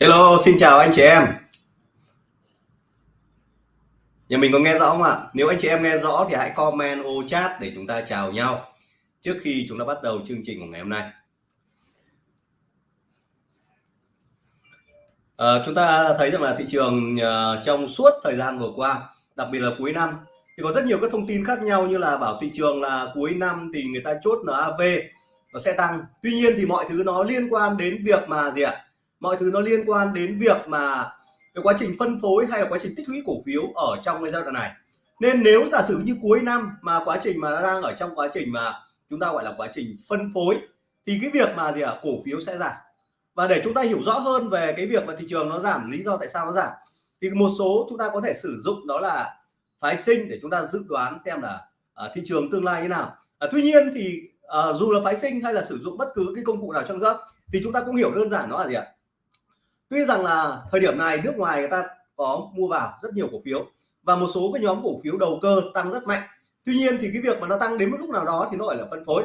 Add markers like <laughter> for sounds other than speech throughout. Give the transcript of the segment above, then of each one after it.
Hello, xin chào anh chị em. Nhà mình có nghe rõ không ạ? Nếu anh chị em nghe rõ thì hãy comment ô chat để chúng ta chào nhau trước khi chúng ta bắt đầu chương trình của ngày hôm nay. À, chúng ta thấy rằng là thị trường uh, trong suốt thời gian vừa qua, đặc biệt là cuối năm thì có rất nhiều các thông tin khác nhau như là bảo thị trường là cuối năm thì người ta chốt NAV nó sẽ tăng. Tuy nhiên thì mọi thứ nó liên quan đến việc mà gì ạ? Mọi thứ nó liên quan đến việc mà cái quá trình phân phối hay là quá trình tích lũy cổ phiếu ở trong cái giai đoạn này. Nên nếu giả sử như cuối năm mà quá trình mà nó đang ở trong quá trình mà chúng ta gọi là quá trình phân phối thì cái việc mà gì ạ? Cổ phiếu sẽ giảm. Và để chúng ta hiểu rõ hơn về cái việc mà thị trường nó giảm lý do tại sao nó giảm thì một số chúng ta có thể sử dụng đó là phái sinh để chúng ta dự đoán xem là à, thị trường tương lai như nào. À, tuy nhiên thì à, dù là phái sinh hay là sử dụng bất cứ cái công cụ nào trong nữa thì chúng ta cũng hiểu đơn giản nó là gì ạ? Tuy rằng là thời điểm này nước ngoài người ta có mua vào rất nhiều cổ phiếu và một số cái nhóm cổ phiếu đầu cơ tăng rất mạnh. Tuy nhiên thì cái việc mà nó tăng đến một lúc nào đó thì nó gọi là phân phối.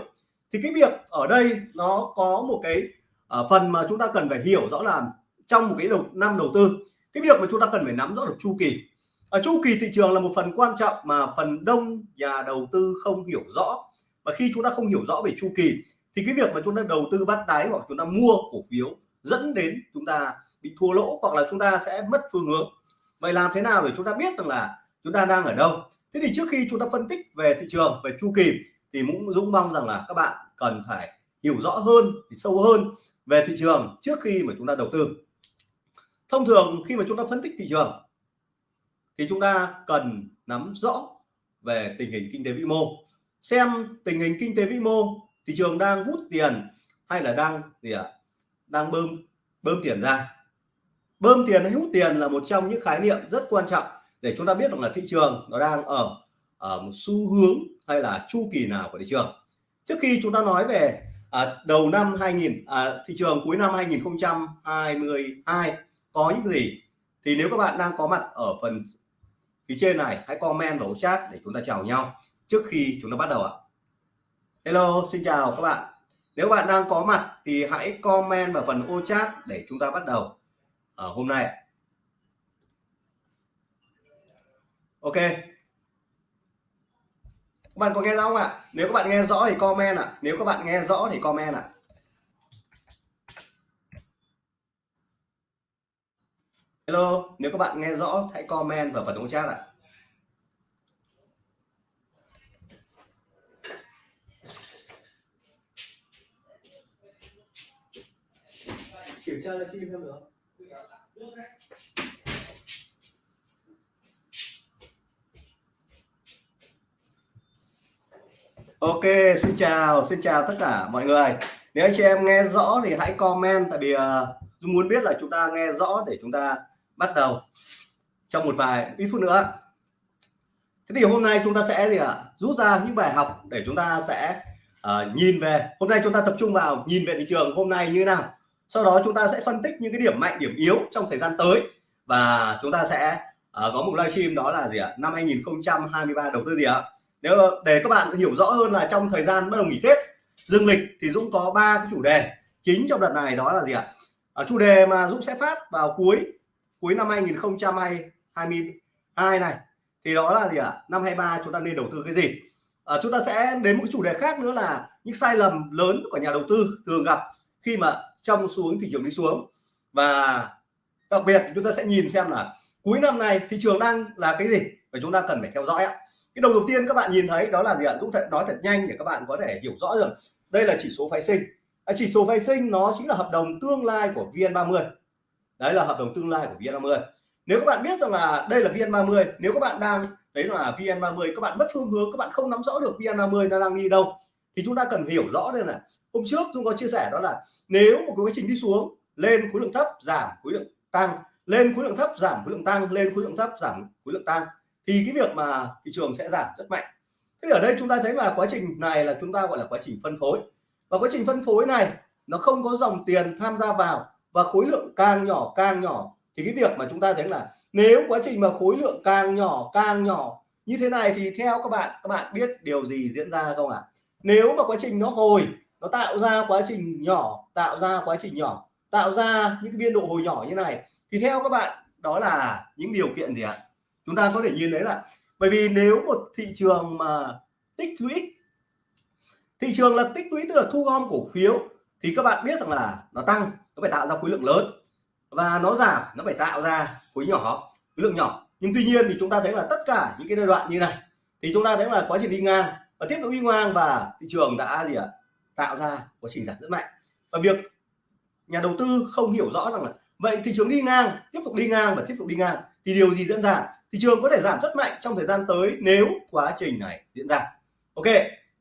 Thì cái việc ở đây nó có một cái ờ, phần mà chúng ta cần phải hiểu rõ là trong một cái đầu, năm đầu tư, cái việc mà chúng ta cần phải nắm rõ được chu kỳ. Ở chu kỳ thị trường là một phần quan trọng mà phần đông nhà đầu tư không hiểu rõ. Và khi chúng ta không hiểu rõ về chu kỳ thì cái việc mà chúng ta đầu tư bắt đáy hoặc chúng ta mua cổ phiếu dẫn đến chúng ta bị thua lỗ hoặc là chúng ta sẽ mất phương hướng. Vậy làm thế nào để chúng ta biết rằng là chúng ta đang ở đâu? Thế thì trước khi chúng ta phân tích về thị trường về chu kỳ thì cũng dũng mong rằng là các bạn cần phải hiểu rõ hơn thì sâu hơn về thị trường trước khi mà chúng ta đầu tư. Thông thường khi mà chúng ta phân tích thị trường thì chúng ta cần nắm rõ về tình hình kinh tế vĩ mô xem tình hình kinh tế vĩ mô thị trường đang hút tiền hay là đang gì ạ? À, đang bơm bơm tiền ra bơm tiền hay hút tiền là một trong những khái niệm rất quan trọng để chúng ta biết rằng là thị trường nó đang ở ở một xu hướng hay là chu kỳ nào của thị trường. Trước khi chúng ta nói về à, đầu năm 2000 à, thị trường cuối năm 2022 có những gì thì nếu các bạn đang có mặt ở phần phía trên này hãy comment vào chat để chúng ta chào nhau trước khi chúng ta bắt đầu ạ. Hello xin chào các bạn. Nếu bạn đang có mặt thì hãy comment vào phần ô chat để chúng ta bắt đầu ở hôm nay. Ok. Các bạn có nghe rõ không ạ? Nếu các bạn nghe rõ thì comment ạ. Nếu các bạn nghe rõ thì comment ạ. Hello, nếu các bạn nghe rõ hãy comment vào phần ô chat ạ. Kiểm tra là chim em được Ok, xin chào, xin chào tất cả mọi người. Nếu anh chị em nghe rõ thì hãy comment tại vì uh, muốn biết là chúng ta nghe rõ để chúng ta bắt đầu trong một vài ít phút nữa. Thế thì hôm nay chúng ta sẽ gì ạ? À, rút ra những bài học để chúng ta sẽ uh, nhìn về. Hôm nay chúng ta tập trung vào nhìn về thị trường hôm nay như thế nào sau đó chúng ta sẽ phân tích những cái điểm mạnh điểm yếu trong thời gian tới. Và chúng ta sẽ uh, có một livestream đó là gì ạ? Năm 2023 đầu tư gì ạ? Nếu để các bạn hiểu rõ hơn là trong thời gian bắt đầu nghỉ Tết dương lịch thì Dũng có ba cái chủ đề. Chính trong đợt này đó là gì ạ? À, chủ đề mà Dũng sẽ phát vào cuối cuối năm 2022 này. Thì đó là gì ạ? Năm 23 chúng ta nên đầu tư cái gì? À, chúng ta sẽ đến một cái chủ đề khác nữa là những sai lầm lớn của nhà đầu tư thường gặp khi mà trong xuống thị trường đi xuống. Và đặc biệt chúng ta sẽ nhìn xem là cuối năm này thị trường đang là cái gì và chúng ta cần phải theo dõi ạ. Cái đầu đầu tiên các bạn nhìn thấy đó là gì ạ? Dũng thể nói thật nhanh để các bạn có thể hiểu rõ được. Đây là chỉ số phái sinh. À, chỉ số phái sinh nó chính là hợp đồng tương lai của VN30 đấy là hợp đồng tương lai của VN30 nếu các bạn biết rằng là đây là VN30 nếu các bạn đang đấy là VN30 các bạn mất phương hướng các bạn không nắm rõ được VN30 nó đang đi đâu thì chúng ta cần hiểu rõ đây là hôm trước tôi có chia sẻ đó là nếu một cái quá trình đi xuống, lên khối lượng thấp, giảm khối lượng tăng. Lên khối lượng thấp, giảm khối lượng tăng. Lên khối lượng thấp, giảm khối lượng tăng. Thì cái việc mà thị trường sẽ giảm rất mạnh. Thế ở đây chúng ta thấy là quá trình này là chúng ta gọi là quá trình phân phối. Và quá trình phân phối này, nó không có dòng tiền tham gia vào và khối lượng càng nhỏ càng nhỏ. Thì cái việc mà chúng ta thấy là nếu quá trình mà khối lượng càng nhỏ càng nhỏ như thế này thì theo các bạn các bạn biết điều gì diễn ra không ạ? à? Nếu mà quá trình nó hồi, nó tạo ra quá trình nhỏ, tạo ra quá trình nhỏ, tạo ra những cái biên độ hồi nhỏ như này, thì theo các bạn, đó là những điều kiện gì ạ? Chúng ta có thể nhìn thấy là, bởi vì nếu một thị trường mà tích lũy, thị trường là tích lũy tức là thu gom cổ phiếu, thì các bạn biết rằng là nó tăng, nó phải tạo ra khối lượng lớn, và nó giảm, nó phải tạo ra khối nhỏ, khối lượng nhỏ. Nhưng tuy nhiên thì chúng ta thấy là tất cả những cái giai đoạn như này, thì chúng ta thấy là quá trình đi ngang và tiếp tục đi ngang và thị trường đã gì ạ? Tạo ra quá trình giảm rất mạnh. Và việc nhà đầu tư không hiểu rõ rằng là, vậy thị trường đi ngang, tiếp tục đi ngang và tiếp tục đi ngang thì điều gì diễn ra? Thị trường có thể giảm rất mạnh trong thời gian tới nếu quá trình này diễn ra. Ok,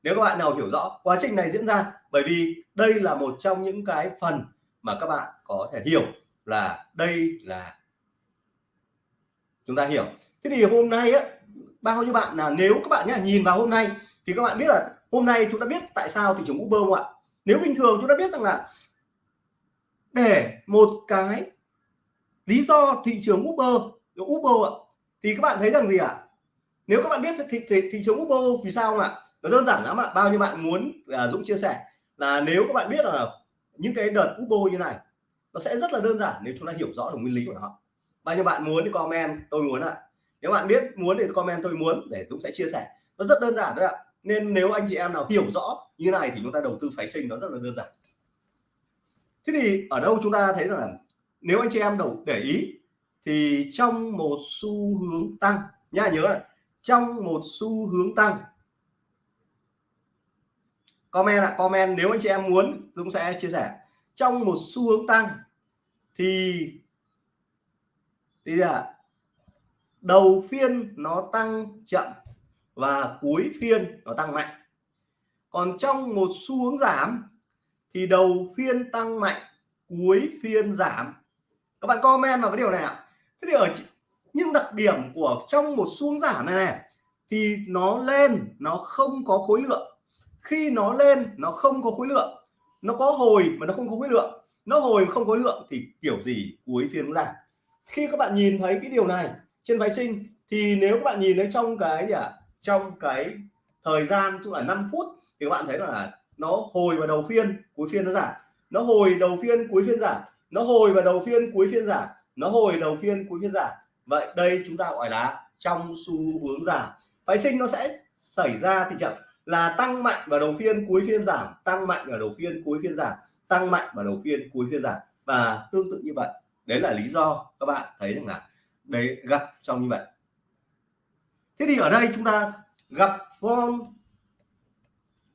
nếu các bạn nào hiểu rõ quá trình này diễn ra, bởi vì đây là một trong những cái phần mà các bạn có thể hiểu là đây là chúng ta hiểu. Thế thì hôm nay á, bao nhiêu bạn là nếu các bạn nhá, nhìn vào hôm nay thì các bạn biết là hôm nay chúng ta biết tại sao thị trường Uber không ạ? Nếu bình thường chúng ta biết rằng là để một cái lý do thị trường Uber Uber ạ thì các bạn thấy rằng gì ạ? Nếu các bạn biết thị, thị, thị trường Uber vì sao không ạ? Nó đơn giản lắm ạ bao nhiêu bạn muốn à, Dũng chia sẻ là nếu các bạn biết là những cái đợt Uber như này nó sẽ rất là đơn giản nếu chúng ta hiểu rõ được nguyên lý của nó. Bao nhiêu bạn muốn thì comment tôi muốn ạ. Nếu bạn biết muốn thì comment tôi muốn để Dũng sẽ chia sẻ. Nó rất đơn giản thôi ạ nên nếu anh chị em nào hiểu rõ như này thì chúng ta đầu tư phái sinh, nó rất là đơn giản. Thế thì ở đâu chúng ta thấy là nếu anh chị em đầu để ý thì trong một xu hướng tăng, nha, nhớ này, trong một xu hướng tăng, comment ạ, comment, nếu anh chị em muốn, Dũng sẽ chia sẻ. Trong một xu hướng tăng thì thì là đầu phiên nó tăng chậm và cuối phiên nó tăng mạnh. Còn trong một xu hướng giảm thì đầu phiên tăng mạnh cuối phiên giảm. Các bạn comment vào cái điều này ạ. Thế thì ở những đặc điểm của trong một xu hướng giảm này này thì nó lên nó không có khối lượng. Khi nó lên nó không có khối lượng. Nó có hồi mà nó không có khối lượng. Nó hồi không có lượng thì kiểu gì cuối phiên giảm. Khi các bạn nhìn thấy cái điều này trên phái sinh thì nếu các bạn nhìn thấy trong cái gì ạ? à, trong cái thời gian, tức là 5 phút, thì các bạn thấy là nó hồi vào đầu phiên, cuối phiên nó giảm. Nó hồi đầu phiên, cuối phiên giảm. Nó hồi vào đầu phiên, cuối phiên giảm. Nó hồi đầu phiên, cuối phiên giảm. Vậy đây chúng ta gọi là trong xu hướng giảm. Phái sinh nó sẽ xảy ra tình trạng là tăng mạnh vào đầu phiên, cuối phiên giảm. Tăng mạnh vào đầu phiên, cuối phiên giảm. Tăng mạnh vào đầu phiên, cuối phiên giảm. Và tương tự như vậy. Đấy là lý do các bạn thấy rằng là đấy gặp trong như vậy thế thì ở đây chúng ta gặp form.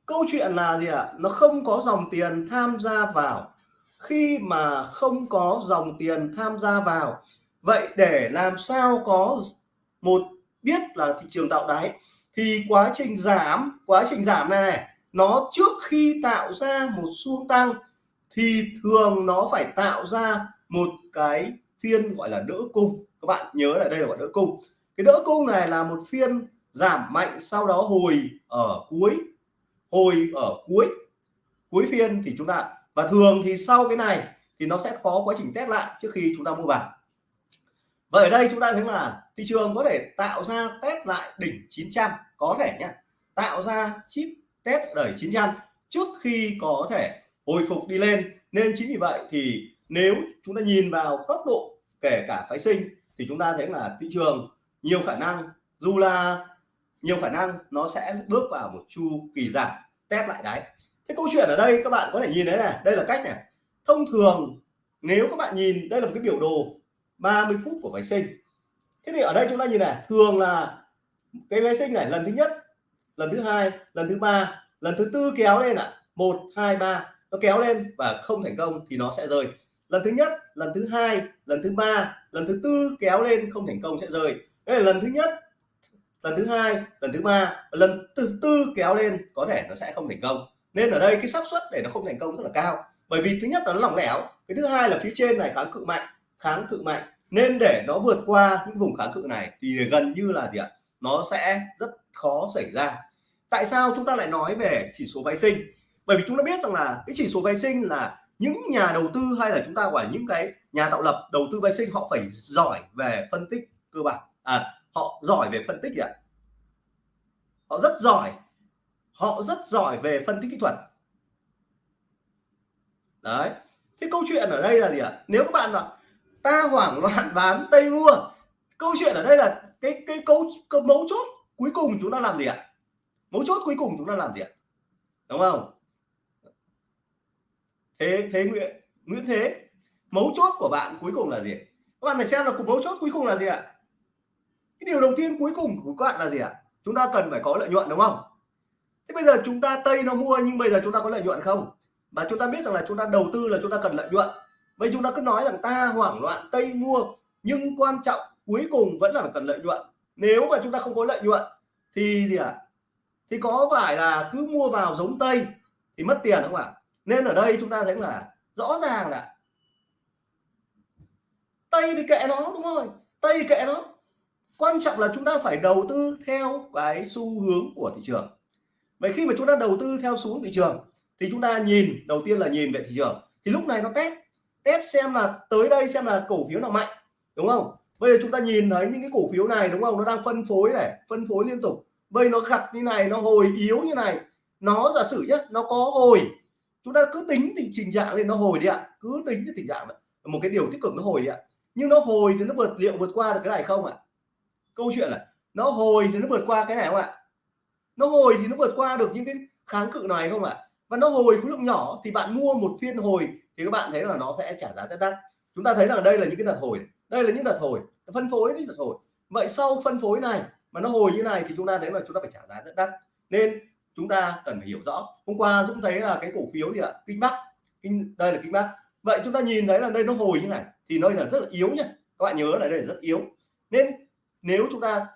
Câu chuyện là gì ạ? À? nó không có dòng tiền tham gia vào. Khi mà không có dòng tiền tham gia vào, vậy để làm sao có một biết là thị trường tạo đáy, thì quá trình giảm, quá trình giảm này này, nó trước khi tạo ra một xu tăng thì thường nó phải tạo ra một cái phiên gọi là đỡ cung. Các bạn nhớ là đây là gọi đỡ cung cái đỡ cung này là một phiên giảm mạnh, sau đó hồi ở cuối, hồi ở cuối cuối phiên thì chúng ta, và thường thì sau cái này thì nó sẽ có quá trình test lại trước khi chúng ta mua vào. Và ở đây chúng ta thấy là thị trường có thể tạo ra test lại đỉnh 900 có thể nhé tạo ra chip test đẩy 900 trước khi có thể hồi phục đi lên. Nên chính vì vậy thì nếu chúng ta nhìn vào tốc độ kể cả phái sinh thì chúng ta thấy là thị trường nhiều khả năng, dù là nhiều khả năng nó sẽ bước vào một chu kỳ giảm, test lại đáy. Thế câu chuyện ở đây các bạn có thể nhìn thấy này, đây là cách này. Thông thường, nếu các bạn nhìn, đây là một cái biểu đồ 30 phút của máy sinh. Thế thì ở đây chúng ta nhìn này, thường là cái máy sinh này lần thứ nhất, lần thứ hai, lần thứ ba, lần thứ tư kéo lên ạ. À. một, hai, ba, nó kéo lên và không thành công thì nó sẽ rơi. Lần thứ nhất, lần thứ hai, lần thứ ba, lần thứ tư kéo lên không thành công sẽ rơi đây là lần thứ nhất, lần thứ hai, lần thứ ba lần thứ tư kéo lên có thể nó sẽ không thành công. Nên ở đây cái xác suất để nó không thành công rất là cao. Bởi vì thứ nhất là nó lỏng lẻo, cái thứ hai là phía trên này kháng cự mạnh, kháng cự mạnh. Nên để nó vượt qua những vùng kháng cự này thì gần như là gì ạ? Nó sẽ rất khó xảy ra. Tại sao chúng ta lại nói về chỉ số phái sinh? Bởi vì chúng ta biết rằng là cái chỉ số phái sinh là những nhà đầu tư hay là chúng ta gọi là những cái nhà tạo lập đầu tư phái sinh họ phải giỏi về phân tích cơ bản à, họ giỏi về phân tích gì ạ. Họ rất giỏi. Họ rất giỏi về phân tích kỹ thuật. Đấy. Thế câu chuyện ở đây là gì ạ? Nếu các bạn là ta hoảng loạn bán tây mua câu chuyện ở đây là cái cái câu, cái mấu chốt cuối cùng chúng ta làm gì ạ? Mấu chốt cuối cùng chúng ta làm gì ạ? Đúng không? Thế thế nguyễn nguyễn thế mấu chốt của bạn cuối cùng là gì? Các bạn phải xem là mấu chốt cuối cùng là gì ạ? Điều đầu tiên cuối cùng của các bạn là gì ạ? Chúng ta cần phải có lợi nhuận, đúng không? Thế bây giờ chúng ta tây nó mua nhưng bây giờ chúng ta có lợi nhuận không? Và chúng ta biết rằng là chúng ta đầu tư là chúng ta cần lợi nhuận. Vậy chúng ta cứ nói rằng ta hoảng loạn, tây mua, nhưng quan trọng cuối cùng vẫn là phải cần lợi nhuận. Nếu mà chúng ta không có lợi nhuận, thì gì ạ? À? thì có phải là cứ mua vào giống tây thì mất tiền không ạ? Nên ở đây chúng ta thấy là rõ ràng là tây thì kệ nó, đúng không tây kệ nó quan trọng là chúng ta phải đầu tư theo cái xu hướng của thị trường. Vậy khi mà chúng ta đầu tư theo xu hướng thị trường, thì chúng ta nhìn, đầu tiên là nhìn về thị trường. Thì lúc này nó test test xem là tới đây xem là cổ phiếu nào mạnh, đúng không? Bây giờ chúng ta nhìn thấy những cái cổ phiếu này, đúng không? Nó đang phân phối này, phân phối liên tục. Bây nó gặp như này, nó hồi yếu như này. Nó giả sử nhé nó có hồi. Chúng ta cứ tính tình trình trạng lên, nó hồi đi ạ. Cứ tính cái tình trạng này. một cái điều tích cực nó hồi đi ạ. Nhưng nó hồi thì nó vượt, liệu vượt qua được cái này không ạ? Câu chuyện là nó hồi thì nó vượt qua cái này không ạ? Nó hồi thì nó vượt qua được những cái kháng cự này không ạ? Và nó hồi khối lượng nhỏ thì bạn mua một phiên hồi thì các bạn thấy là nó sẽ trả giá rất đắt. Chúng ta thấy rằng đây là những cái đợt hồi, đây là những đợt hồi, phân phối những đợt hồi. Vậy sau phân phối này mà nó hồi như này thì chúng ta thấy là chúng ta phải trả giá rất đắt. Nên chúng ta cần phải hiểu rõ. Hôm qua Dũng thấy là cái cổ phiếu gì ạ, kinh bắc, kinh, đây là kinh bắc. Vậy chúng ta nhìn thấy là đây nó hồi như này thì nó là rất là yếu nhá. Các bạn nhớ là đây là rất yếu. Nên nếu chúng ta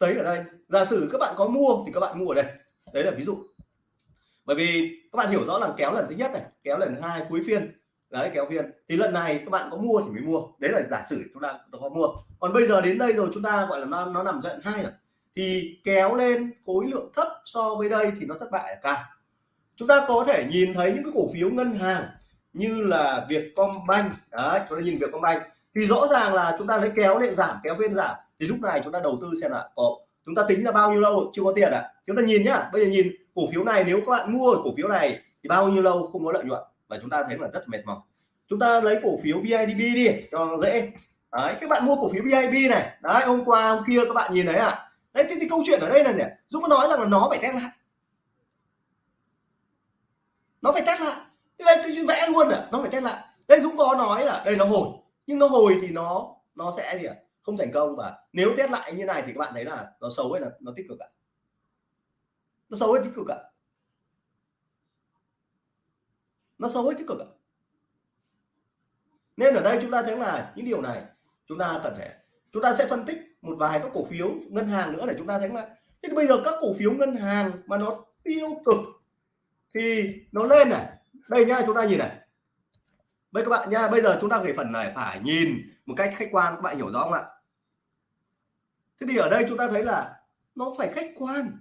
thấy ở đây giả sử các bạn có mua thì các bạn mua ở đây. Đấy là ví dụ. Bởi vì các bạn hiểu rõ là kéo lần thứ nhất này kéo lần thứ hai cuối phiên. Đấy kéo phiên. Thì lần này các bạn có mua thì mới mua. Đấy là giả sử chúng ta có mua. Còn bây giờ đến đây rồi chúng ta gọi là nó, nó nằm giai đoạn hai rồi. Thì kéo lên khối lượng thấp so với đây thì nó thất bại là cao. Chúng ta có thể nhìn thấy những cái cổ phiếu ngân hàng như là Vietcombank. Đấy chúng ta nhìn Vietcombank thì rõ ràng là chúng ta lấy kéo lên giảm kéo phiên giảm. Thì lúc này chúng ta đầu tư xem là có chúng ta tính ra bao nhiêu lâu chưa có tiền ạ? À? chúng ta nhìn nhá. Bây giờ nhìn cổ phiếu này nếu các bạn mua cổ phiếu này thì bao nhiêu lâu không có lợi nhuận. Và chúng ta thấy là rất mệt mỏi. Chúng ta lấy cổ phiếu BIDB đi cho dễ. Đấy các bạn mua cổ phiếu BIDB này. Đấy hôm qua hôm kia các bạn nhìn thấy à đấy thì, thì câu chuyện ở đây là này Dũng có nói rằng là nó phải test lại. Nó phải test lại. Đây tôi vẽ luôn à nó phải test lại. Đây Dũng có nói là đây nó hồi nhưng nó hồi thì nó nó sẽ gì ạ? Không thành công và nếu test lại như này thì các bạn thấy là nó xấu hay là nó tích cực ạ? Nó xấu hay tích cực ạ? Nó xấu hay tích cực ạ? Nên ở đây chúng ta thấy là những điều này chúng ta cần phải, chúng ta sẽ phân tích một vài các cổ phiếu ngân hàng nữa để chúng ta thấy là, thế bây giờ các cổ phiếu ngân hàng mà nó tiêu cực thì nó lên này. Đây nha chúng ta nhìn này. Vậy các bạn nha bây giờ chúng ta về phần này, phải nhìn một cách khách quan, các bạn hiểu rõ không ạ? Thế thì ở đây chúng ta thấy là nó phải khách quan,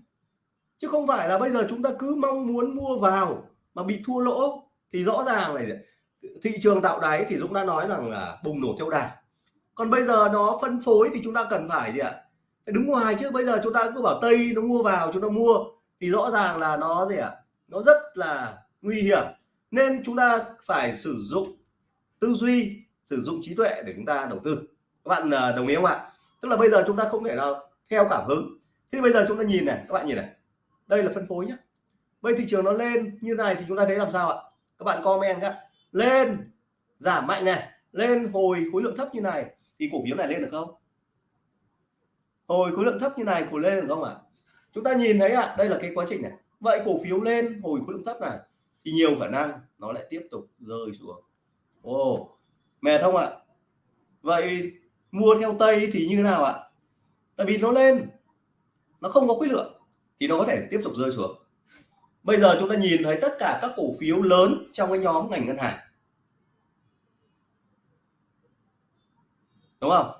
chứ không phải là bây giờ chúng ta cứ mong muốn mua vào mà bị thua lỗ. Thì rõ ràng này, thị trường tạo đáy thì Dũng đã nói rằng là bùng nổ theo đà. Còn bây giờ nó phân phối thì chúng ta cần phải gì ạ? Đứng ngoài chứ, bây giờ chúng ta cứ bảo tây nó mua vào, chúng ta mua. Thì rõ ràng là nó gì ạ? Nó rất là nguy hiểm. Nên chúng ta phải sử dụng tư duy, sử dụng trí tuệ để chúng ta đầu tư. Các bạn à, đồng ý không ạ? Tức là bây giờ chúng ta không thể nào theo cảm hứng. Thế bây giờ chúng ta nhìn này, các bạn nhìn này. Đây là phân phối nhé bây thị trường nó lên như này thì chúng ta thấy làm sao ạ? Các bạn comment các lên, giảm mạnh này. Lên hồi khối lượng thấp như này thì cổ phiếu này lên được không? Hồi khối lượng thấp như này, cổ lên được không ạ? Chúng ta nhìn thấy ạ, đây là cái quá trình này. Vậy cổ phiếu lên hồi khối lượng thấp này thì nhiều khả năng nó lại tiếp tục rơi xuống ồ oh, mệt không ạ? Vậy mua theo tây thì như thế nào ạ? Tại vì nó lên nó không có khối lượng thì nó có thể tiếp tục rơi xuống. Bây giờ chúng ta nhìn thấy tất cả các cổ phiếu lớn trong cái nhóm ngành ngân hàng. Đúng không?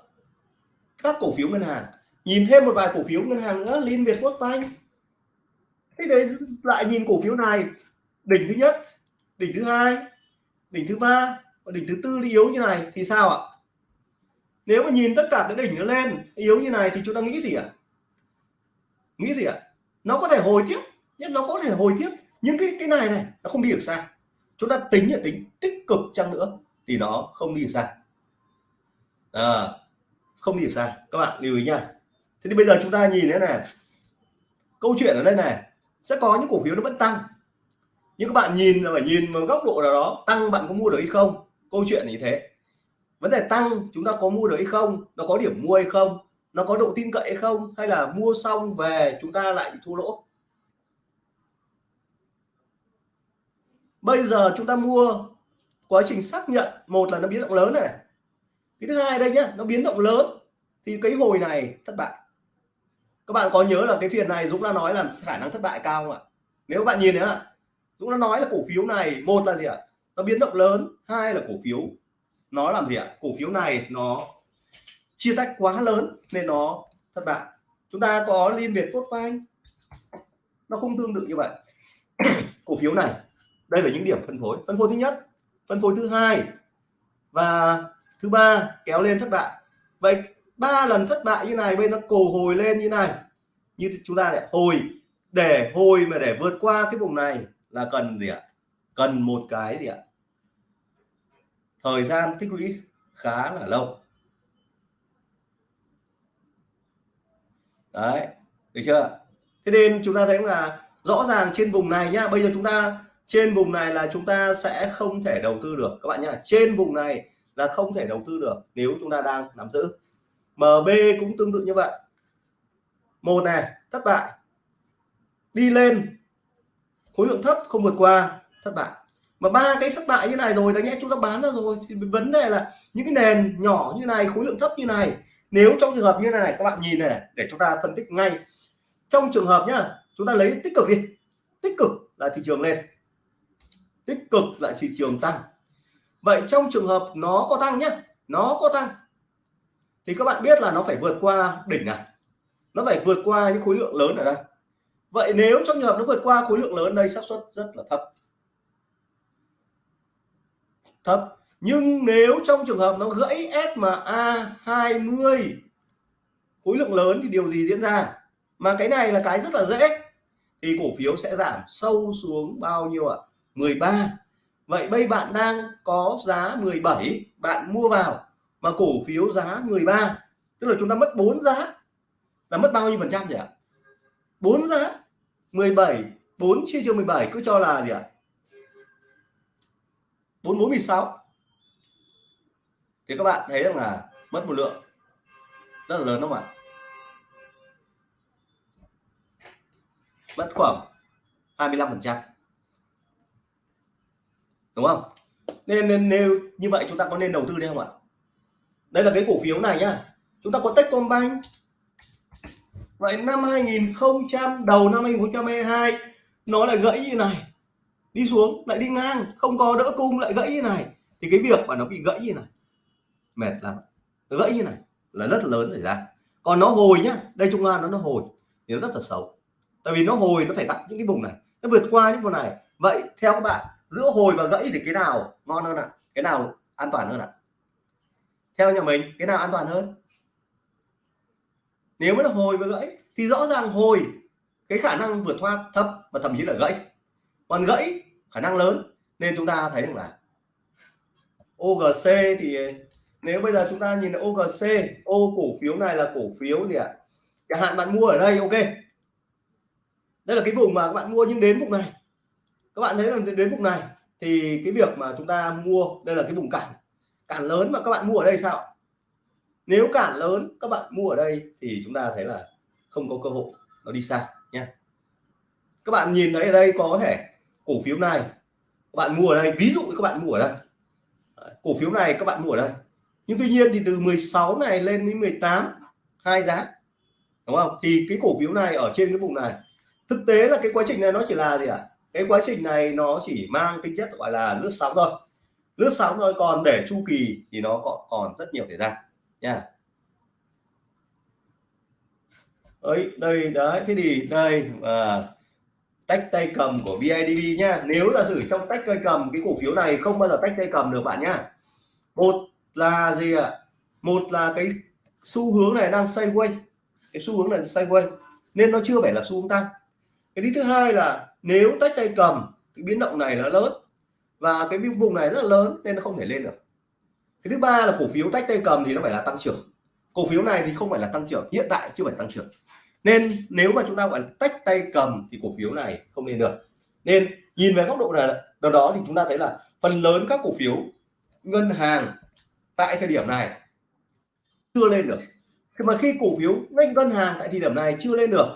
Các cổ phiếu ngân hàng. Nhìn thêm một vài cổ phiếu ngân hàng nữa liên việt quốc banh. Thế đấy lại nhìn cổ phiếu này. Đỉnh thứ nhất đỉnh thứ hai đỉnh thứ ba và đỉnh thứ tư đi yếu như này thì sao ạ? Nếu mà nhìn tất cả cái đỉnh nó lên yếu như này thì chúng ta nghĩ gì ạ? Nghĩ gì ạ? Nó có thể hồi tiếp nhất nó có thể hồi tiếp. Nhưng cái cái này này nó không đi được xa. Chúng ta tính là tính tích cực chăng nữa thì nó không đi được xa. À, không đi được xa. Các bạn lưu ý nha. Thế thì bây giờ chúng ta nhìn thế này. Câu chuyện ở đây này sẽ có những cổ phiếu nó vẫn tăng. Nhưng các bạn nhìn là phải nhìn vào góc độ nào đó tăng bạn có mua được hay không? Câu chuyện như thế. Vấn đề tăng, chúng ta có mua được hay không? Nó có điểm mua hay không? Nó có độ tin cậy hay không? Hay là mua xong về, chúng ta lại bị thua lỗ? Bây giờ chúng ta mua, quá trình xác nhận, một là nó biến động lớn này cái thứ hai đây nhá, nó biến động lớn. Thì cái hồi này, thất bại. Các bạn có nhớ là cái phiên này Dũng đã nói là khả năng thất bại cao không ạ? Nếu bạn nhìn nữa Dũng đã nói là cổ phiếu này, một là gì ạ? Nó biến động lớn. Hai là cổ phiếu. Nó làm gì ạ? Cổ phiếu này nó chia tách quá lớn nên nó, thất bại. Chúng ta có liên việt tốt anh nó cũng tương tự như vậy. <coughs> Cổ phiếu này, đây là những điểm phân phối. Phân phối thứ nhất, phân phối thứ hai và thứ ba kéo lên thất bại. Vậy ba lần thất bại như này bên nó cổ hồi lên như này. Như chúng ta lại hồi, để hồi mà để vượt qua cái vùng này là cần gì ạ? Cần một cái gì ạ? Thời gian tích lũy khá là lâu. Đấy, được chưa? Thế nên chúng ta thấy là rõ ràng trên vùng này nhá, bây giờ chúng ta, trên vùng này là chúng ta sẽ không thể đầu tư được, các bạn nhá. Trên vùng này là không thể đầu tư được nếu chúng ta đang nắm giữ. MB cũng tương tự như vậy. Một này, thất bại. Đi lên. Khối lượng thấp không vượt qua thất bại. Mà ba cái thất bại như này rồi đáng nhẽ chúng ta bán ra rồi. Thì vấn đề là những cái nền nhỏ như này khối lượng thấp như này nếu trong trường hợp như này, này các bạn nhìn này, này để chúng ta phân tích ngay. Trong trường hợp nhá chúng ta lấy tích cực đi. Tích cực là thị trường lên. Tích cực là thị trường tăng. Vậy trong trường hợp nó có tăng nhé nó có tăng thì các bạn biết là nó phải vượt qua đỉnh này nó phải vượt qua những khối lượng lớn ở đây. Vậy nếu trong trường hợp nó vượt qua khối lượng lớn đây xác suất rất là thấp thấp nhưng nếu trong trường hợp nó gãy SMA 20 khối lượng lớn thì điều gì diễn ra? Mà cái này là cái rất là dễ. Thì cổ phiếu sẽ giảm sâu xuống bao nhiêu ạ? 13 vậy bây bạn đang có giá 17 bạn mua vào mà cổ phiếu giá 13 tức là chúng ta mất 4 giá. Là mất bao nhiêu phần trăm nhỉ 4 giá. 17 4 chia cho 17 cứ cho là gì ạ? 4 4 16 thì các bạn thấy rằng là mất một lượng rất là lớn đúng không ạ? Mất khoảng 25 phần trăm. Đúng không? Nên, nên nếu như vậy chúng ta có nên đầu tư đây không ạ? Đây là cái cổ phiếu này nhá. Chúng ta có Techcombank. Vậy năm 2000 đầu năm 2022 nó lại gãy như này đi xuống, lại đi ngang, không có đỡ cung, lại gãy như này. Thì cái việc mà nó bị gãy như này, mệt lắm. Nó gãy như này là rất lớn xảy ra. Còn nó hồi nhá, đây trung an nó nó hồi, thì nó rất là xấu. Tại vì nó hồi, nó phải gặp những cái vùng này, nó vượt qua những vùng này. Vậy theo các bạn, giữa hồi và gãy thì cái nào ngon hơn ạ? À? cái nào an toàn hơn ạ? À? theo nhà mình, cái nào an toàn hơn? Nếu mà nó hồi và gãy, thì rõ ràng hồi, cái khả năng vượt thoát thấp và thậm chí là gãy còn gãy, khả năng lớn. Nên chúng ta thấy rằng là OGC thì, nếu bây giờ chúng ta nhìn OGC ô cổ phiếu này là cổ phiếu gì ạ? À? chẳng hạn bạn mua ở đây, ok. Đây là cái vùng mà các bạn mua nhưng đến vùng này. Các bạn thấy là đến vùng này thì cái việc mà chúng ta mua, đây là cái vùng cản. Cản lớn mà các bạn mua ở đây sao? Nếu cản lớn, các bạn mua ở đây thì chúng ta thấy là không có cơ hội, nó đi xa nha. Các bạn nhìn thấy ở đây có thể cổ phiếu này. Các bạn mua ở đây ví dụ các bạn mua ở đây. Cổ phiếu này các bạn mua ở đây. Nhưng tuy nhiên thì từ 16 này lên đến 18 hai giá. Đúng không? Thì cái cổ phiếu này ở trên cái vùng này thực tế là cái quá trình này nó chỉ là gì ạ? À? cái quá trình này nó chỉ mang tính chất gọi là lướt sóng thôi. Lướt sóng thôi còn để chu kỳ thì nó còn còn rất nhiều thời gian nha. Ấy đây đấy thế thì đây à, tách tay cầm của BIDV nhá nếu là sử trong tách tay cầm, cái cổ phiếu này không bao giờ tách tay cầm được bạn nhá. Một là gì ạ? À? một là cái xu hướng này đang sideways. Cái xu hướng này sideways. Nên nó chưa phải là xu hướng tăng. Cái thứ hai là nếu tách tay cầm, cái biến động này nó lớn và cái vùng này rất là lớn nên nó không thể lên được. Cái thứ ba là cổ phiếu tách tay cầm thì nó phải là tăng trưởng. Cổ phiếu này thì không phải là tăng trưởng, hiện tại chưa phải tăng trưởng nên nếu mà chúng ta gọi là tách tay cầm thì cổ phiếu này không lên được. Nên nhìn về góc độ này đó, đó thì chúng ta thấy là phần lớn các cổ phiếu ngân hàng tại thời điểm này chưa lên được. Khi mà khi cổ phiếu ngân hàng tại thời điểm này chưa lên được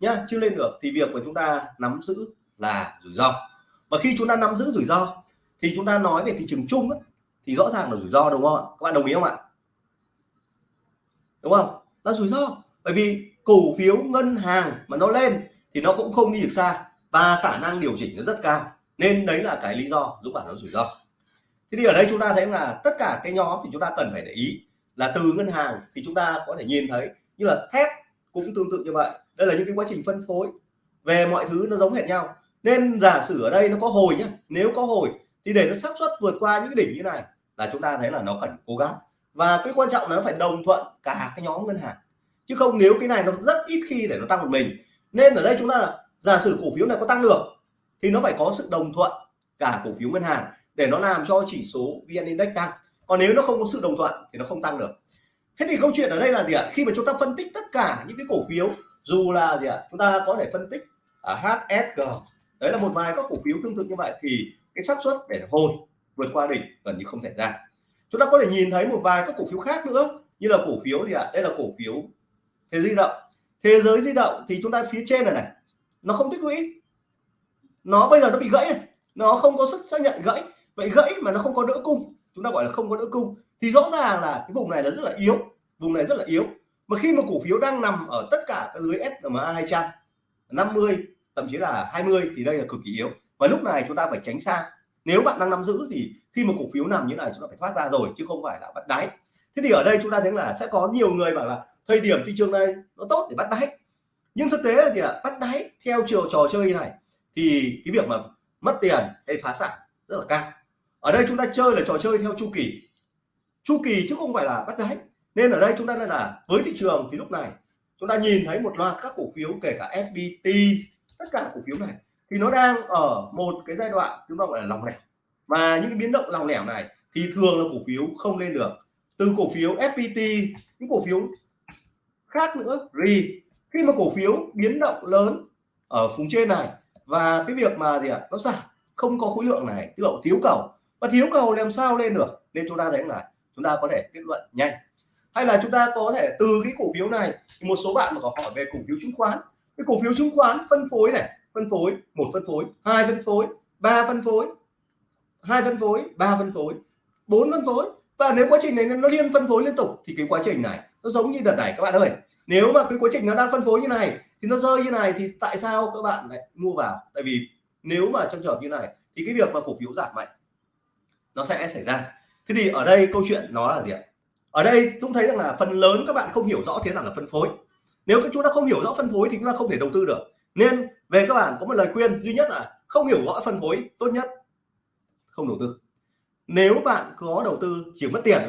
nhá chưa lên được thì việc của chúng ta nắm giữ là rủi ro. Và khi chúng ta nắm giữ rủi ro thì chúng ta nói về thị trường chung ấy, thì rõ ràng là rủi ro đúng không ạ? Các bạn đồng ý không ạ? Đúng không? Là rủi ro. Bởi vì cổ phiếu ngân hàng mà nó lên thì nó cũng không đi được xa và khả năng điều chỉnh nó rất cao. Nên đấy là cái lý do giúp bạn nó rủi ro. Thế thì ở đây chúng ta thấy là tất cả cái nhóm thì chúng ta cần phải để ý là từ ngân hàng thì chúng ta có thể nhìn thấy như là thép cũng tương tự như vậy. Đây là những cái quá trình phân phối. Về mọi thứ nó giống hệt nhau. Nên giả sử ở đây nó có hồi nhá, nếu có hồi thì để nó xác suất vượt qua những cái đỉnh như này là chúng ta thấy là nó cần cố gắng. Và cái quan trọng là nó phải đồng thuận cả cái nhóm ngân hàng chứ không, nếu cái này nó rất ít khi để nó tăng một mình, nên ở đây chúng ta giả sử cổ phiếu này có tăng được, thì nó phải có sự đồng thuận cả cổ phiếu ngân hàng để nó làm cho chỉ số vn index tăng. Còn nếu nó không có sự đồng thuận thì nó không tăng được. Thế thì câu chuyện ở đây là gì ạ? Khi mà chúng ta phân tích tất cả những cái cổ phiếu, dù là gì ạ? Chúng ta có thể phân tích ở HSG đấy là một vài các cổ phiếu tương tự như vậy, thì cái xác suất để hồi vượt qua đỉnh gần như không thể ra. Chúng ta có thể nhìn thấy một vài các cổ phiếu khác nữa, như là cổ phiếu gì ạ? Đây là cổ phiếu thế di động. Thế giới di động thì chúng ta phía trên này này, nó không tích lũy. Nó bây giờ nó bị gãy nó không có sức xác nhận gãy. Vậy gãy mà nó không có đỡ cung, chúng ta gọi là không có đỡ cung. Thì rõ ràng là cái vùng này là rất là yếu. Vùng này rất là yếu. Mà khi mà cổ phiếu đang nằm ở tất cả dưới SMA 200 50 thậm chí là 20 thì đây là cực kỳ yếu. Và lúc này chúng ta phải tránh xa. Nếu bạn đang nắm giữ thì khi mà cổ phiếu nằm như này, chúng ta phải thoát ra rồi, chứ không phải là bắt đáy. Thế thì ở đây chúng ta thấy là sẽ có nhiều người bảo là thời điểm thị trường này nó tốt để bắt đáy. Nhưng thực tế là gì ạ? Bắt đáy theo chiều trò chơi như này thì cái việc mà mất tiền hay phá sản rất là cao. Ở đây chúng ta chơi là trò chơi theo chu kỳ. Chu kỳ chứ không phải là bắt đáy. Nên ở đây chúng ta đây là với thị trường thì lúc này chúng ta nhìn thấy một loạt các cổ phiếu, kể cả FPT tất cả cổ phiếu này, thì nó đang ở một cái giai đoạn chúng ta gọi là lòng lẻo. Và những biến động lòng lẻo này thì thường là cổ phiếu không lên được. Từ cổ phiếu FPT những cổ phiếu khác nữa. RI khi mà cổ phiếu biến động lớn ở vùng trên này và cái việc mà gì ạ, nó giảm, không có khối lượng này tức là thiếu cầu. Và thiếu cầu làm sao lên được? Nên chúng ta thấy là chúng ta có thể kết luận nhanh. Hay là chúng ta có thể từ cái cổ phiếu này một số bạn mà có hỏi về cổ phiếu chứng khoán. Cái cổ phiếu chứng khoán phân phối này, phân phối, một phân phối, hai phân phối, ba phân phối, hai phân phối, ba phân phối, bốn phân phối. Và nếu quá trình này nó liên phân phối liên tục, thì cái quá trình này nó giống như đợt này, các bạn ơi. Nếu mà cái quá trình nó đang phân phối như này, thì nó rơi như này, thì tại sao các bạn lại mua vào? Tại vì nếu mà trong trường hợp như này, thì cái việc mà cổ phiếu giảm mạnh, nó sẽ xảy ra. Thế thì ở đây câu chuyện nó là gì ạ? Ở đây chúng thấy rằng là phần lớn các bạn không hiểu rõ thế nào là phân phối. Nếu các chúng ta không hiểu rõ phân phối thì chúng ta không thể đầu tư được. Nên về các bạn có một lời khuyên duy nhất là không hiểu rõ phân phối tốt nhất không đầu tư. Nếu bạn có đầu tư chỉ mất tiền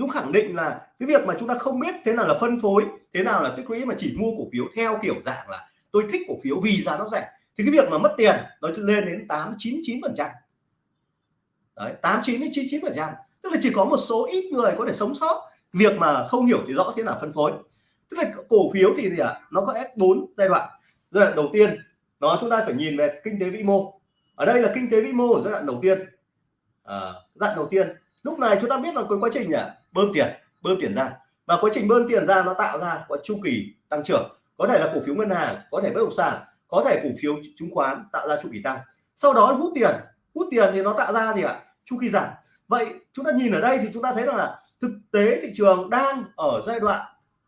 Dũng khẳng định là cái việc mà chúng ta không biết thế nào là phân phối thế nào là tích lũy mà chỉ mua cổ phiếu theo kiểu dạng là tôi thích cổ phiếu vì giá nó rẻ thì cái việc mà mất tiền nó lên đến tám chín chín phần trăm. Đấy tám chín đến chín chín phần trăm. Tức là chỉ có một số ít người có thể sống sót việc mà không hiểu thì rõ thế nào phân phối. Tức là cổ phiếu thì gì ạ? À? nó có S4 giai đoạn. Giai đoạn đầu tiên nó chúng ta phải nhìn về kinh tế vĩ mô. Ở đây là kinh tế vĩ mô ở giai đoạn đầu tiên. À, giai đoạn đầu tiên. Lúc này chúng ta biết là cái quá trình à, bơm tiền bơm tiền ra. Và quá trình bơm tiền ra nó tạo ra có chu kỳ tăng trưởng. Có thể là cổ phiếu ngân hàng, có thể bất động sản, có thể cổ phiếu chứng khoán tạo ra chu kỳ tăng. Sau đó hút tiền hút tiền thì nó tạo ra gì ạ? Chu kỳ giảm. Vậy chúng ta nhìn ở đây thì chúng ta thấy rằng là thực tế thị trường đang ở giai đoạn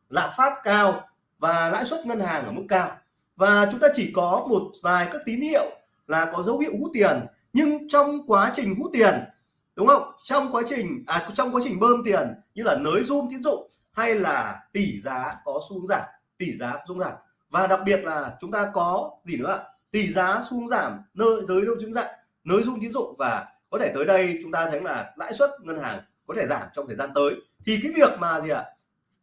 lạm phát cao và lãi suất ngân hàng ở mức cao. Và chúng ta chỉ có một vài các tín hiệu là có dấu hiệu hút tiền. Nhưng trong quá trình hút tiền đúng không? Trong quá trình à trong quá trình bơm tiền như là nới zoom tín dụng hay là tỷ giá có xu giảm, tỷ giá xu giảm. Và đặc biệt là chúng ta có gì nữa tỷ giá xu giảm, nơi, giới đâu chứng dạng, nới zoom tín dụng và có thể tới đây chúng ta thấy là lãi suất ngân hàng có thể giảm trong thời gian tới. Thì cái việc mà gì ạ?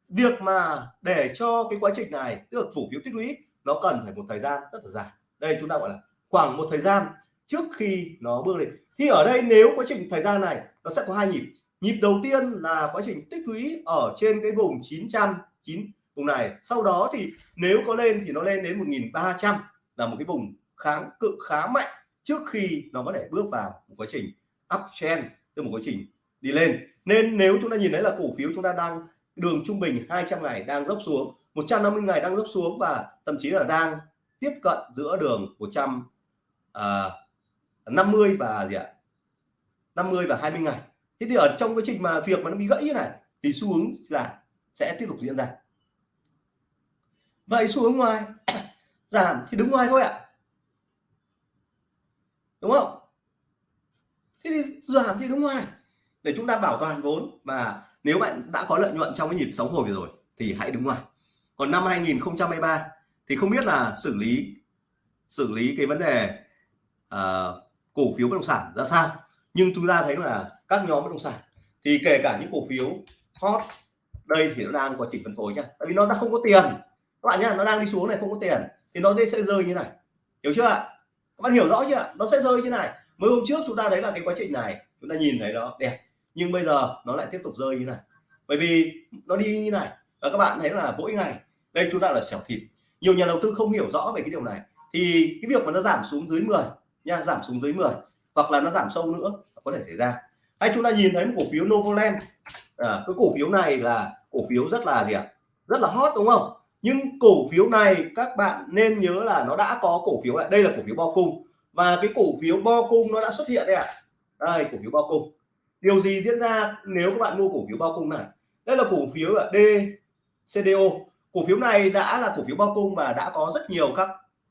Việc mà để cho cái quá trình này, tức là cổ phiếu tích lũy, nó cần phải một thời gian rất là dài. Đây chúng ta gọi là khoảng một thời gian trước khi nó bước lên. Thì ở đây nếu quá trình thời gian này nó sẽ có hai nhịp. Nhịp đầu tiên là quá trình tích lũy ở trên cái vùng 900 9 vùng này. Sau đó thì nếu có lên thì nó lên đến 1300 là một cái vùng kháng cự khá mạnh trước khi nó có thể bước vào một quá trình uptrend từ một quá trình đi lên. Nên nếu chúng ta nhìn thấy là cổ phiếu chúng ta đang đường trung bình 200 ngày đang dốc xuống 150 ngày đang dốc xuống và thậm chí là đang tiếp cận giữa đường 100 à, 50 và gì ạ? 50 và 20 ngày. Thế thì ở trong quá trình mà việc mà nó bị gãy như này thì xu hướng giảm sẽ tiếp tục diễn ra. Vậy xu hướng ngoài <coughs> giảm thì đứng ngoài thôi ạ. Đúng không? Thế thì giảm thì đứng ngoài. Để chúng ta bảo toàn vốn và nếu bạn đã có lợi nhuận trong cái nhịp sóng hồi vừa rồi thì hãy đứng ngoài. Còn năm 2023 thì không biết là xử lý xử lý cái vấn đề uh, cổ phiếu bất động sản ra sao. Nhưng chúng ta thấy là các nhóm bất động sản, thì kể cả những cổ phiếu hot, đây thì nó đang quá trình phân phối nhá tại vì nó đã không có tiền. Các bạn nhá, nó đang đi xuống này không có tiền, thì nó sẽ rơi như này. Hiểu chưa ạ? Các bạn hiểu rõ chưa nó sẽ rơi như này. Mới hôm trước chúng ta thấy là cái quá trình này, chúng ta nhìn thấy nó đẹp, nhưng bây giờ nó lại tiếp tục rơi như này. Bởi vì nó đi như này, và các bạn thấy là mỗi ngày, đây chúng ta là xẻo thịt. Nhiều nhà đầu tư không hiểu rõ về cái điều này, thì cái việc mà nó giảm xuống dưới 10 nha giảm xuống dưới 10 hoặc là nó giảm sâu nữa có thể xảy ra hay chúng ta nhìn thấy một cổ phiếu Novoland à, cái cổ phiếu này là cổ phiếu rất là gì ạ rất là hot đúng không nhưng cổ phiếu này các bạn nên nhớ là nó đã có cổ phiếu lại đây là cổ phiếu bo cung và cái cổ phiếu bo cung nó đã xuất hiện đây ạ à. đây cổ phiếu bo cung điều gì diễn ra nếu các bạn mua cổ phiếu bao cung này đây là cổ phiếu là DCDO cổ phiếu này đã là cổ phiếu bao cung và đã có rất nhiều các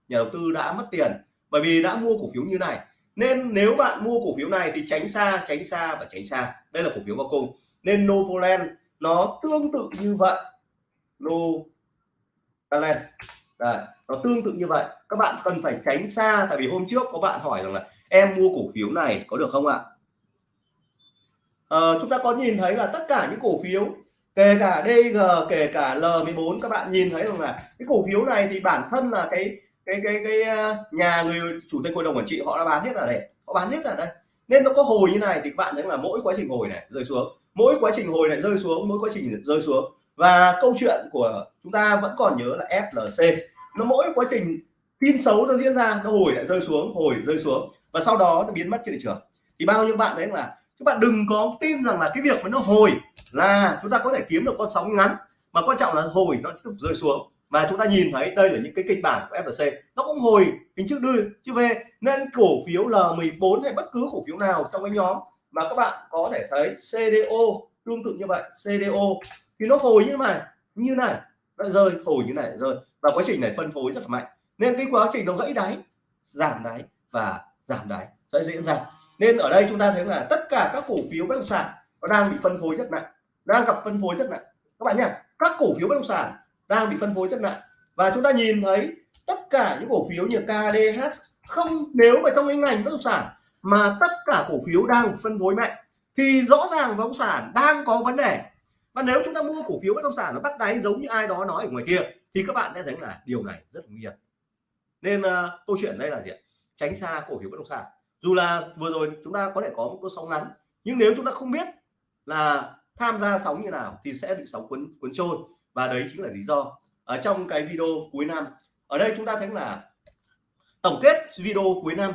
nhà đầu tư đã mất tiền bởi vì đã mua cổ phiếu như này nên nếu bạn mua cổ phiếu này thì tránh xa tránh xa và tránh xa. Đây là cổ phiếu vào cùng nên Novoland nó tương tự như vậy. Novoland. Đấy, nó tương tự như vậy. Các bạn cần phải tránh xa tại vì hôm trước có bạn hỏi rằng là em mua cổ phiếu này có được không ạ? À, chúng ta có nhìn thấy là tất cả những cổ phiếu kể cả DG kể cả L14 các bạn nhìn thấy rằng là cái cổ phiếu này thì bản thân là cái cái cái cái ờ, nhà người chủ tịch hội đồng quản trị họ đã bán hết ở đây, họ bán hết ở đây. Nên nó có hồi như này thì các bạn thấy là mỗi quá trình hồi này rơi xuống, mỗi quá trình hồi này rơi xuống, mỗi quá trình rơi xuống. Và câu chuyện của chúng ta vẫn còn nhớ là FLC nó mỗi quá trình tin xấu nó diễn ra, nó hồi lại rơi xuống, hồi rơi xuống. Và sau đó nó biến mất trên thị trường. Thì bao nhiêu bạn đấy là các bạn đừng có tin rằng là cái việc mà nó hồi là chúng ta có thể kiếm được con sóng ngắn, mà quan trọng là hồi nó tiếp tục rơi xuống mà chúng ta nhìn thấy đây là những cái kịch bản của FLC nó cũng hồi hình trước đưa chứ về nên cổ phiếu L14 hay bất cứ cổ phiếu nào trong cái nhóm mà các bạn có thể thấy CDO tương tự như vậy CDO thì nó hồi như này như này, nó rơi, hồi như này, rơi. Và quá trình này phân phối rất là mạnh. Nên cái quá trình nó gãy đáy, giảm đáy và giảm đáy, sẽ diễn ra. Nên ở đây chúng ta thấy là tất cả các cổ phiếu bất động sản nó đang bị phân phối rất nặng, đang gặp phân phối rất nặng. Các bạn nhé, các cổ phiếu bất động sản đang bị phân phối chất nặng. Và chúng ta nhìn thấy tất cả những cổ phiếu như KDH không nếu mà trong cái ngành bất động sản mà tất cả cổ phiếu đang phân phối mạnh thì rõ ràng bất động sản đang có vấn đề. Và nếu chúng ta mua cổ phiếu bất động sản nó bắt đáy giống như ai đó nói ở ngoài kia thì các bạn sẽ thấy là điều này rất nguy hiểm. Nên uh, câu chuyện đây là gì tránh xa cổ phiếu bất động sản. Dù là vừa rồi chúng ta có thể có một cơn sóng ngắn nhưng nếu chúng ta không biết là tham gia sóng như nào thì sẽ bị sóng cuốn cuốn trôi và đấy chính là lý do ở trong cái video cuối năm. Ở đây chúng ta thấy là tổng kết video cuối năm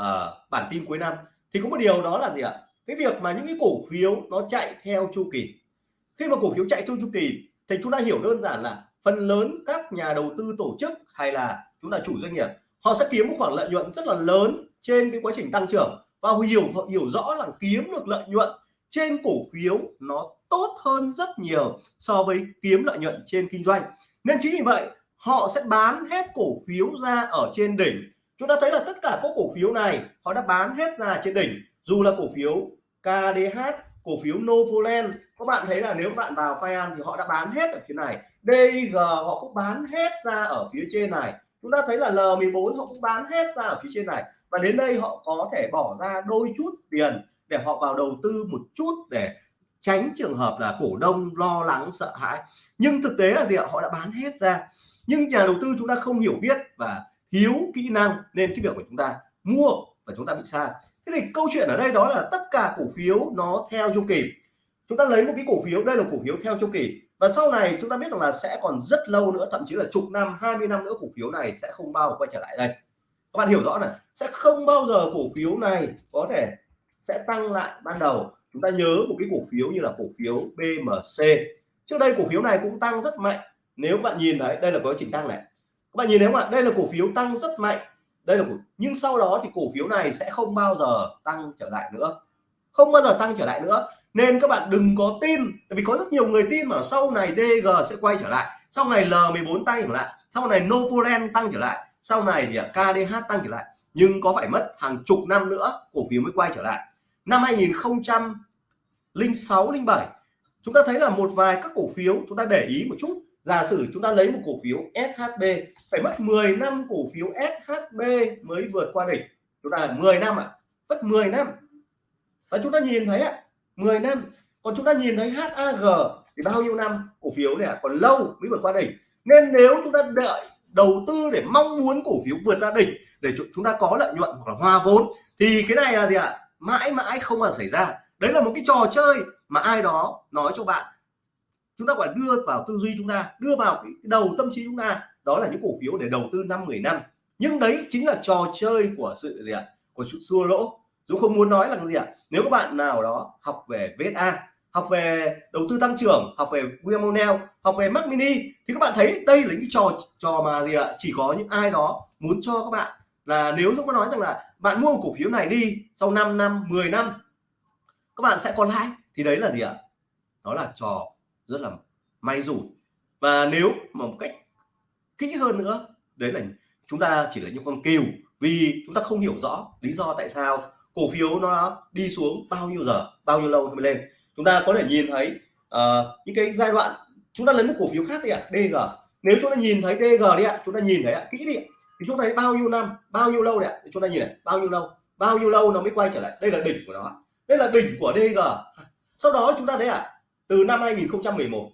uh, bản tin cuối năm thì có một điều đó là gì ạ? Cái việc mà những cái cổ phiếu nó chạy theo chu kỳ. Khi mà cổ phiếu chạy theo chu kỳ thì chúng ta hiểu đơn giản là phần lớn các nhà đầu tư tổ chức hay là chúng ta chủ doanh nghiệp họ sẽ kiếm một khoản lợi nhuận rất là lớn trên cái quá trình tăng trưởng. Và hiểu họ hiểu rõ là kiếm được lợi nhuận trên cổ phiếu nó tốt hơn rất nhiều so với kiếm lợi nhuận trên kinh doanh. Nên chính vì vậy, họ sẽ bán hết cổ phiếu ra ở trên đỉnh. Chúng ta thấy là tất cả các cổ phiếu này, họ đã bán hết ra trên đỉnh. Dù là cổ phiếu KDH cổ phiếu Novoland, các bạn thấy là nếu bạn vào Fian thì họ đã bán hết ở phía này. DG họ cũng bán hết ra ở phía trên này. Chúng ta thấy là L14 họ cũng bán hết ra ở phía trên này. Và đến đây họ có thể bỏ ra đôi chút tiền để họ vào đầu tư một chút để tránh trường hợp là cổ đông lo lắng, sợ hãi. Nhưng thực tế là gì ạ? Họ đã bán hết ra. Nhưng nhà đầu tư chúng ta không hiểu biết và thiếu kỹ năng nên cái việc của chúng ta mua và chúng ta bị sai. Thế thì câu chuyện ở đây đó là tất cả cổ phiếu nó theo chu kỳ. Chúng ta lấy một cái cổ phiếu, đây là cổ phiếu theo chu kỳ. Và sau này chúng ta biết rằng là sẽ còn rất lâu nữa, thậm chí là chục năm 20 năm nữa cổ phiếu này sẽ không bao quay trở lại đây. Các bạn hiểu rõ này, sẽ không bao giờ cổ phiếu này có thể sẽ tăng lại ban đầu. Chúng ta nhớ một cái cổ phiếu như là cổ phiếu BMC trước đây cổ phiếu này cũng tăng rất mạnh. Nếu các bạn nhìn thấy đây là có trình tăng này. Các bạn nhìn thấy không ạ? Đây là cổ phiếu tăng rất mạnh. Đây là cổ, nhưng sau đó thì cổ phiếu này sẽ không bao giờ tăng trở lại nữa. Không bao giờ tăng trở lại nữa. Nên các bạn đừng có tin, tại vì có rất nhiều người tin mà sau này DG sẽ quay trở lại, sau này L14 tăng trở lại, sau này Novoland tăng trở lại, sau này thì KDH tăng trở lại nhưng có phải mất hàng chục năm nữa cổ phiếu mới quay trở lại. Năm 2006 07 chúng ta thấy là một vài các cổ phiếu chúng ta để ý một chút. Giả sử chúng ta lấy một cổ phiếu SHB phải mất 10 năm cổ phiếu SHB mới vượt qua đỉnh. Chúng ta là 10 năm ạ à, mất 10 năm. Và chúng ta nhìn thấy ạ 10 năm. Còn chúng ta nhìn thấy HAG thì bao nhiêu năm cổ phiếu này còn lâu mới vượt qua đỉnh. Nên nếu chúng ta đợi đầu tư để mong muốn cổ phiếu vượt ra đỉnh để chúng ta có lợi nhuận hoặc là hoa vốn, thì cái này là gì ạ? Mãi mãi không bao xảy ra. Đấy là một cái trò chơi mà ai đó nói cho bạn. Chúng ta phải đưa vào tư duy chúng ta, đưa vào cái đầu tâm trí chúng ta. Đó là những cổ phiếu để đầu tư năm 10 năm. Nhưng đấy chính là trò chơi của sự gì ạ? Của sự xua lỗ. Dũng không muốn nói là cái gì ạ? Nếu các bạn nào đó học về VSA học về đầu tư tăng trưởng, học về William O'Neill, học về Mac Mini. Thì các bạn thấy đây là những trò trò mà gì ạ? Chỉ có những ai đó muốn cho các bạn là nếu Dũng có nói rằng là bạn mua một cổ phiếu này đi, sau 5 năm 10 năm, các bạn sẽ có lãi thì đấy là gì ạ? Đó là trò rất là may rủi. Và nếu mà một cách kỹ hơn nữa, đấy là chúng ta chỉ là những con kiều vì chúng ta không hiểu rõ lý do tại sao cổ phiếu nó đi xuống bao nhiêu giờ, bao nhiêu lâu mới lên chúng ta có thể nhìn thấy uh, những cái giai đoạn chúng ta lấy một cổ phiếu khác đi ạ DG nếu chúng ta nhìn thấy DG đi ạ chúng ta nhìn thấy ạ kỹ đi thì chúng ta thấy bao nhiêu năm bao nhiêu lâu đấy ạ? Chúng ta nhìn này bao nhiêu lâu? Bao nhiêu lâu nó mới quay trở lại? Đây là đỉnh của nó đây là đỉnh của DG sau đó chúng ta thấy ạ từ năm 2011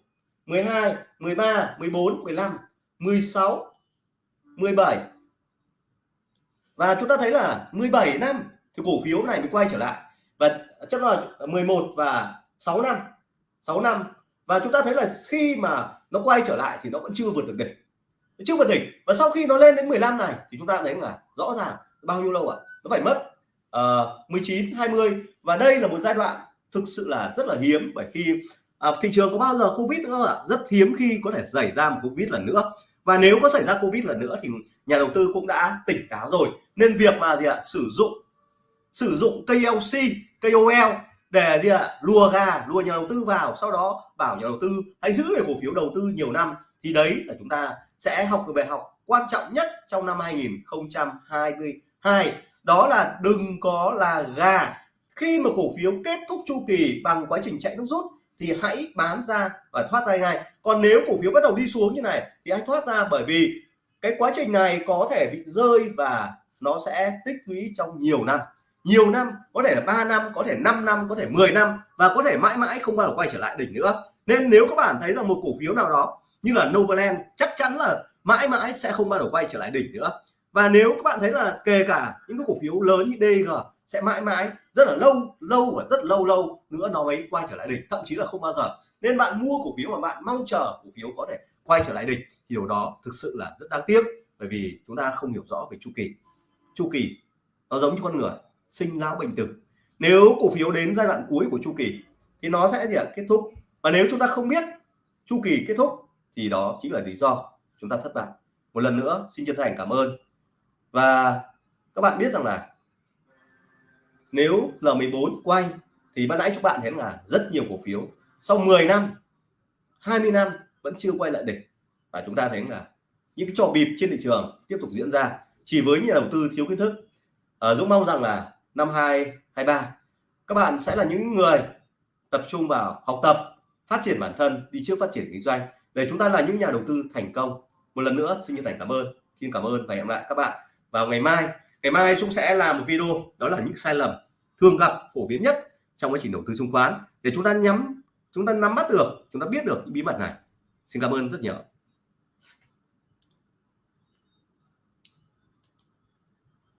12 13 14 15 16 17 và chúng ta thấy là 17 năm thì cổ phiếu này mới quay trở lại. Và chắc là 11 và 6 năm. 6 năm. Và chúng ta thấy là khi mà nó quay trở lại thì nó vẫn chưa vượt được đỉnh. Chưa vượt đỉnh. Và sau khi nó lên đến 15 này thì chúng ta thấy là rõ ràng bao nhiêu lâu ạ? À? nó phải mất uh, 19 20 và đây là một giai đoạn thực sự là rất là hiếm bởi khi à, thị trường có bao giờ covid nữa ạ? Rất hiếm khi có thể xảy ra một covid lần nữa. Và nếu có xảy ra covid lần nữa thì nhà đầu tư cũng đã tỉnh táo rồi. Nên việc mà gì ạ? Sử dụng sử dụng KLC KOL để gì ạ? Lùa gà, lùa nhà đầu tư vào, sau đó bảo nhà đầu tư hãy giữ để cổ phiếu đầu tư nhiều năm. Thì đấy là chúng ta sẽ học được bài học quan trọng nhất trong năm 2022 đó là đừng có là gà. Khi mà cổ phiếu kết thúc chu kỳ bằng quá trình chạy nước rút thì hãy bán ra và thoát ra ngay. Còn nếu cổ phiếu bắt đầu đi xuống như này thì hãy thoát ra bởi vì cái quá trình này có thể bị rơi và nó sẽ tích lũy trong nhiều năm nhiều năm, có thể là 3 năm, có thể 5 năm, có thể 10 năm và có thể mãi mãi không bao giờ quay trở lại đỉnh nữa. Nên nếu các bạn thấy là một cổ phiếu nào đó như là Novaland chắc chắn là mãi mãi sẽ không bao giờ quay trở lại đỉnh nữa. Và nếu các bạn thấy là kể cả những cái cổ phiếu lớn như DG sẽ mãi mãi rất là lâu lâu và rất lâu lâu nữa nó mới quay trở lại đỉnh, thậm chí là không bao giờ. Nên bạn mua cổ phiếu mà bạn mong chờ cổ phiếu có thể quay trở lại đỉnh thì điều đó thực sự là rất đáng tiếc bởi vì chúng ta không hiểu rõ về chu kỳ. Chu kỳ nó giống như con người sinh lão bệnh tử. Nếu cổ phiếu đến giai đoạn cuối của chu kỳ thì nó sẽ gì ạ? Kết thúc. Và nếu chúng ta không biết chu kỳ kết thúc thì đó chính là lý do chúng ta thất bại. Một lần nữa xin chân thành cảm ơn. Và các bạn biết rằng là nếu L14 quay thì ban nãy các bạn thấy là rất nhiều cổ phiếu. Sau 10 năm 20 năm vẫn chưa quay lại đỉnh. Và chúng ta thấy là những cái trò bịp trên thị trường tiếp tục diễn ra. Chỉ với nhà đầu tư thiếu kiến thức. À, Dũng mong rằng là năm 2023 các bạn sẽ là những người tập trung vào học tập, phát triển bản thân, đi trước phát triển kinh doanh. Để chúng ta là những nhà đầu tư thành công. Một lần nữa, xin chân thành cảm ơn. Xin cảm ơn và hẹn lại các bạn vào ngày mai. Ngày mai chúng sẽ làm một video, đó là những sai lầm thường gặp, phổ biến nhất trong quá trình đầu tư chứng khoán. Để chúng ta nhắm, chúng ta nắm bắt được, chúng ta biết được những bí mật này. Xin cảm ơn rất nhiều.